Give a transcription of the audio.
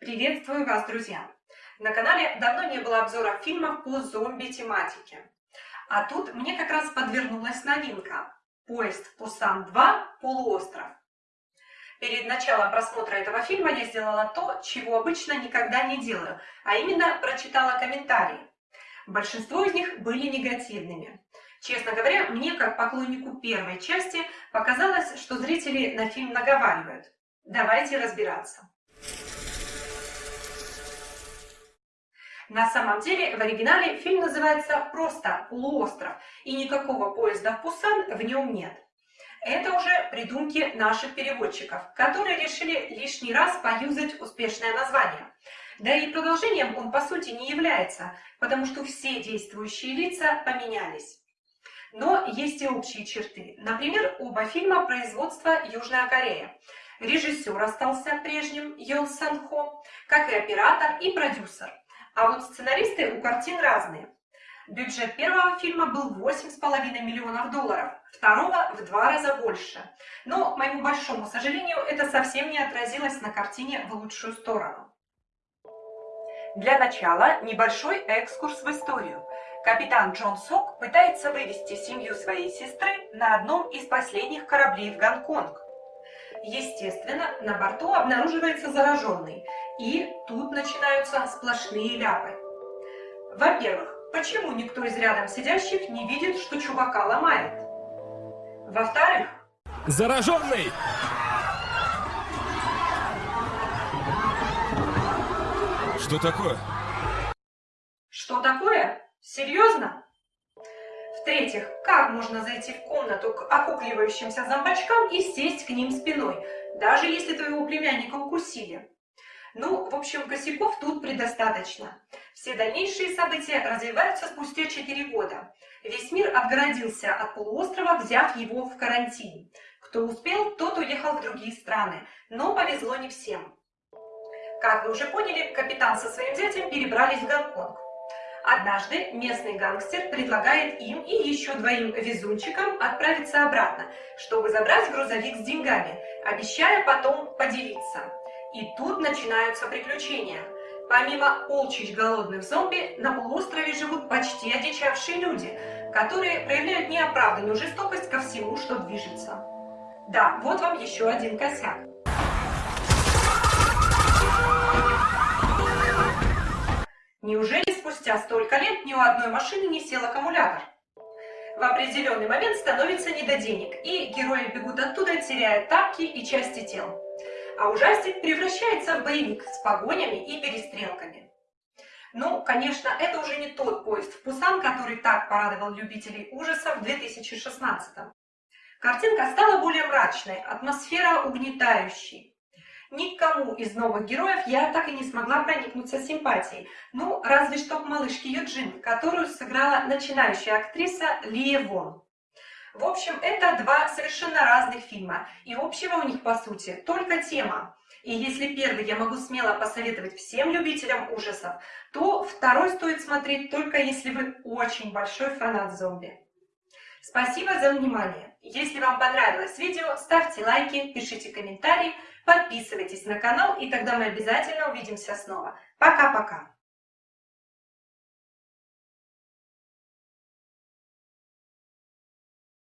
Приветствую вас, друзья! На канале давно не было обзора фильмов по зомби-тематике. А тут мне как раз подвернулась новинка «Поезд Пусан-2. Полуостров». Перед началом просмотра этого фильма я сделала то, чего обычно никогда не делаю, а именно прочитала комментарии. Большинство из них были негативными. Честно говоря, мне, как поклоннику первой части, показалось, что зрители на фильм наговаривают. Давайте разбираться. На самом деле, в оригинале фильм называется просто «Полуостров», и никакого поезда в Пусан в нем нет. Это уже придумки наших переводчиков, которые решили лишний раз поюзать успешное название. Да и продолжением он по сути не является, потому что все действующие лица поменялись. Но есть и общие черты. Например, оба фильма производства Южная Корея. Режиссер остался прежним Йон Сан Хо, как и оператор и продюсер. А вот сценаристы у картин разные. Бюджет первого фильма был 8,5 миллионов долларов, второго в два раза больше. Но, к моему большому сожалению, это совсем не отразилось на картине в лучшую сторону. Для начала небольшой экскурс в историю. Капитан Джон Сок пытается вывести семью своей сестры на одном из последних кораблей в Гонконг. Естественно, на борту обнаруживается зараженный, и тут начинаются сплошные ляпы. Во-первых, почему никто из рядом сидящих не видит, что чувака ломает? Во-вторых... Зараженный! Что такое? Что такое? Серьезно? В-третьих, как можно зайти в комнату к окукливающимся зомбачкам и сесть к ним спиной, даже если твоего племянника укусили? Ну, в общем, косяков тут предостаточно. Все дальнейшие события развиваются спустя 4 года. Весь мир отгородился от полуострова, взяв его в карантин. Кто успел, тот уехал в другие страны, но повезло не всем. Как вы уже поняли, капитан со своим зятем перебрались в Гонконг. Однажды местный гангстер предлагает им и еще двоим везунчикам отправиться обратно, чтобы забрать грузовик с деньгами, обещая потом поделиться. И тут начинаются приключения. Помимо полчищ голодных зомби, на полуострове живут почти одичавшие люди, которые проявляют неоправданную жестокость ко всему, что движется. Да, вот вам еще один косяк. Неужели спустя столько лет ни у одной машины не сел аккумулятор? В определенный момент становится не до денег, и герои бегут оттуда, теряя тапки и части тел. А ужастик превращается в боевик с погонями и перестрелками. Ну, конечно, это уже не тот поезд в Пусан, который так порадовал любителей ужасов в 2016 -м. Картинка стала более мрачной, атмосфера угнетающей. Никому из новых героев я так и не смогла проникнуться симпатией. Ну, разве что к малышке Юджин, которую сыграла начинающая актриса Лия Вон. В общем, это два совершенно разных фильма, и общего у них, по сути, только тема. И если первый я могу смело посоветовать всем любителям ужасов, то второй стоит смотреть только если вы очень большой фанат зомби. Спасибо за внимание. Если вам понравилось видео, ставьте лайки, пишите комментарии, подписывайтесь на канал, и тогда мы обязательно увидимся снова. Пока-пока!